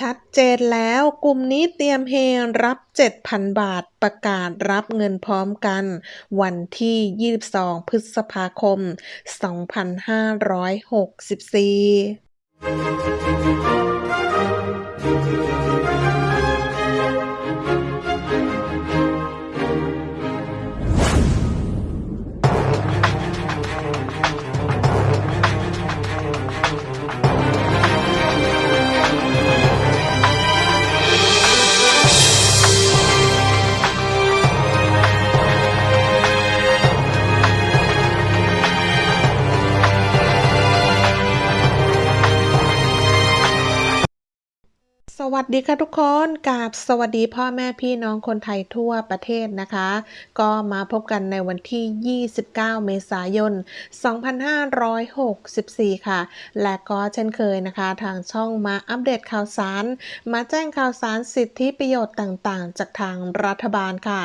ชัดเจนแล้วกลุ่มนี้เตรียมเฮรับ 7,000 บาทประกาศรับเงินพร้อมกัน วันที่ 22 พฤษภาคม 2564 วัสดีค่ะทุกคนกาบสวัสดีพ่อแม่พี่น้องคนไทยทั่วประเทศนะคะ ก็มาพบกันในวันที่ 29 เมษายน 2564 ค่ะ และก็เช่นเคยนะคะ ทางช่องมาอัปเดตข่าวสาร มาแจ้งข่าวสารสิทธิประโยชน์ต่างๆ จากทางรัฐบาลค่ะ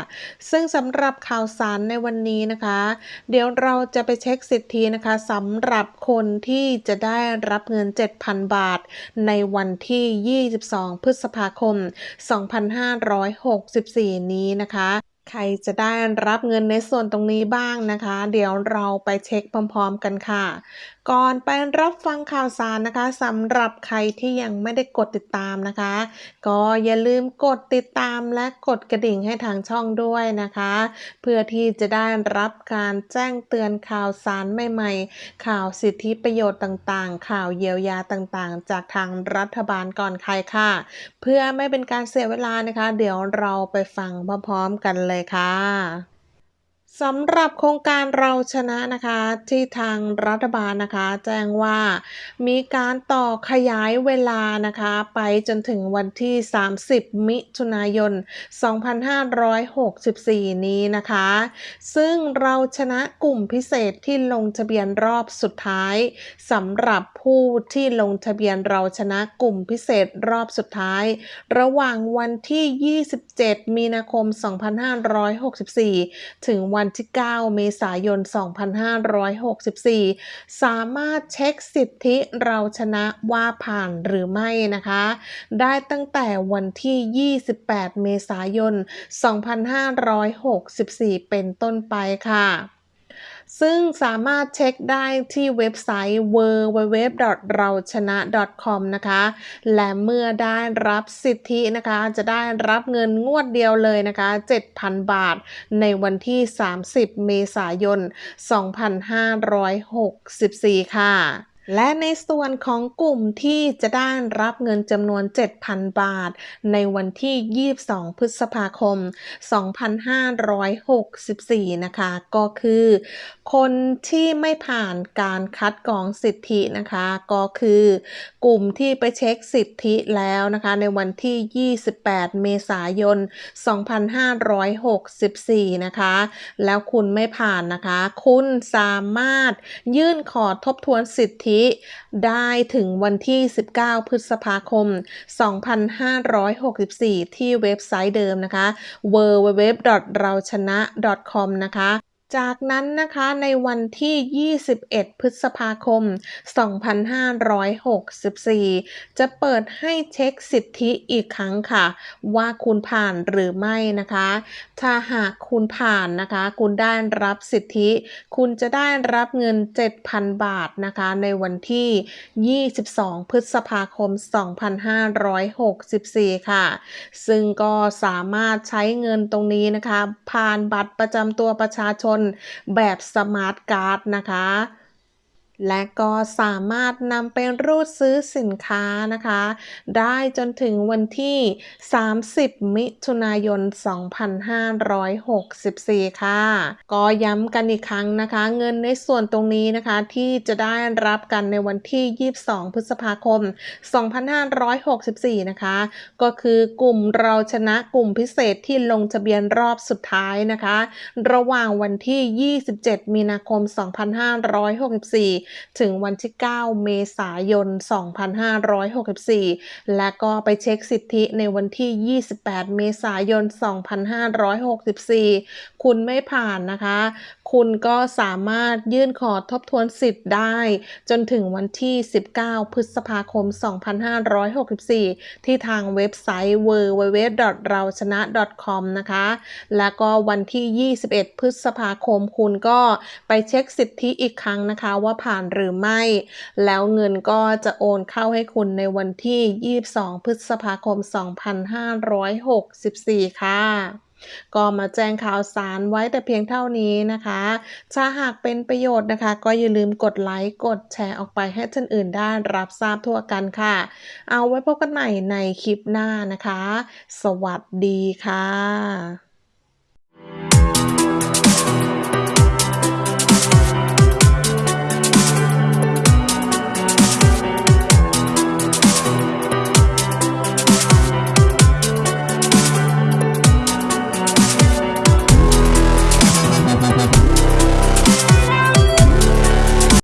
ซึ่งสำหรับข่าวสารในวันนี้นะคะ เดี๋ยวเราจะไปเช็คสิทธินะคะสำหรับคนที่จะได้รับเงิน 7,000 บาทในวันที่ 22 2 พฤษภาคม 2564 นี้นะคะใครจะได้รับเงินในส่วนตรงนี้บ้างนะคะ เดี๋ยวเราไปเช็คพร้อม ๆ กันค่ะ ก่อนไปรับฟังข่าวสารนะคะสำหรับใครที่ยังไม่ได้กดติดตามนะคะ ก็อย่าลืมกดติดตามและกดกระดิ่งให้ทางช่องด้วยนะคะ เพื่อที่จะได้รับการแจ้งเตือนข่าวสารใหม่ๆ ข่าวสิทธิประโยชน์ต่างๆ ข่าวเยียวยาต่างๆ จากทางรัฐบาลก่อนใครค่ะ เพื่อไม่เป็นการเสียเวลานะคะ เดี๋ยวเราไปฟังพร้อมๆกันเลยค่ะ สำหรับโครงการเราชนะนะคะที่ทางรัฐบาลนะคะ แจ้งว่ามีการต่อขยายเวลานะคะ ไปจนถึงวันที่ 30 มิถุนายน 2564 นี้นะคะ ซึ่งเราชนะกลุ่มพิเศษที่ลงทะเบียนรอบสุดท้ายสำหรับผู้ที่ลงทะเบียนเราชนะกลุ่มพิเศษรอบสุดท้าย ระหว่างวันที่ 27 มีนาคม 2564 ถึงวันันที่ 9 เมษายน 2564 สามารถเช็คสิทธิเราชนะว่าผ่านหรือไม่นะคะ ได้ตั้งแต่วันที่ 28 เมษายน 2564 เป็นต้นไปค่ะ ซึ่งสามารถเช็คได้ที่เว็บไซต์ www เราชนะ com นะคะ และเมื่อได้รับสิทธินะคะ จะได้รับเงินงวดเดียวเลยนะคะ 7,000 บาท ในวันที่ 30 เมษายน 2564 ค่ะ และในส่วนของกลุ่มที่จะได้รับเงินจำนวน 7,000 บาท ในวันที่ 22 พฤษภาคม 2564 นะคะ ก็คือ คนที่ไม่ผ่านการคัดกรองสิทธินะคะ ก็คือกลุ่มที่ไปเช็คสิทธิแล้วนะคะ ในวันที่ 28 เมษายน 2564 นะคะ แล้วคุณไม่ผ่านนะคะ คุณสามารถยื่นขอทบทวนสิทธิได้ถึงวันที่ 19 พฤษภาคม 2564 ที่เว็บไซต์เดิมนะคะ www. เราชนะ .com นะคะ จากนั้นนะคะในวันที่ 21 พฤษภาคม 2564 จะเปิดให้เช็คสิทธิอีกครั้งค่ะ ว่าคุณผ่านหรือไม่นะคะ ถ้าหากคุณผ่านนะคะ คุณได้รับสิทธิ คุณจะได้รับเงิน 7,000 บาทนะคะ ในวันที่ 22 พฤษภาคม 2564 ค่ะ ซึ่งก็สามารถใช้เงินตรงนี้นะคะ ผ่านบัตรประจำตัวประชาชนแบบสมาร์ทการ์ดนะคะ และก็สามารถนำไปรูดซื้อสินค้านะคะ ได้จนถึงวันที่ 30 มิถุนายน 2564 ค่ะ ก็ย้ำกันอีกครั้งนะคะ เงินในส่วนตรงนี้นะคะที่จะได้รับกันในวันที่ 22 พฤษภาคม 2564 นะคะ ก็คือกลุ่มเราชนะกลุ่มพิเศษที่ลงทะเบียนรอบสุดท้ายนะคะ ระหว่างวันที่ 27 มีนาคม 2564ถึงวันที่ 9 เมษายน 2564 และก็ไปเช็คสิทธิในวันที่ 28 เมษายน 2564 คุณไม่ผ่านนะคะ คุณก็สามารถยื่นขอทบทวนสิทธิ์ได้ จนถึงวันที่ 19 พฤษภาคม 2564 ที่ทางเว็บไซต์ www.rauchana.com นะคะ แล้วก็วันที่ 21 พฤษภาคม คุณก็ไปเช็คสิทธิอีกครั้งนะคะ ว่าผ่าานหรือไม่ แล้วเงินก็จะโอนเข้าให้คุณในวันที่ 22 พฤษภาคม 2564 ค่ะก็มาแจ้งข่าวสารไว้แต่เพียงเท่านี้นะคะ ถ้าหากเป็นประโยชน์นะคะ ก็อย่าลืมกดไลค์กดแชร์ออกไปให้ท่านอื่นได้รับทราบทั่วกันค่ะ เอาไว้พบกันใหม่ในคลิปหน้านะคะ สวัสดีค่ะ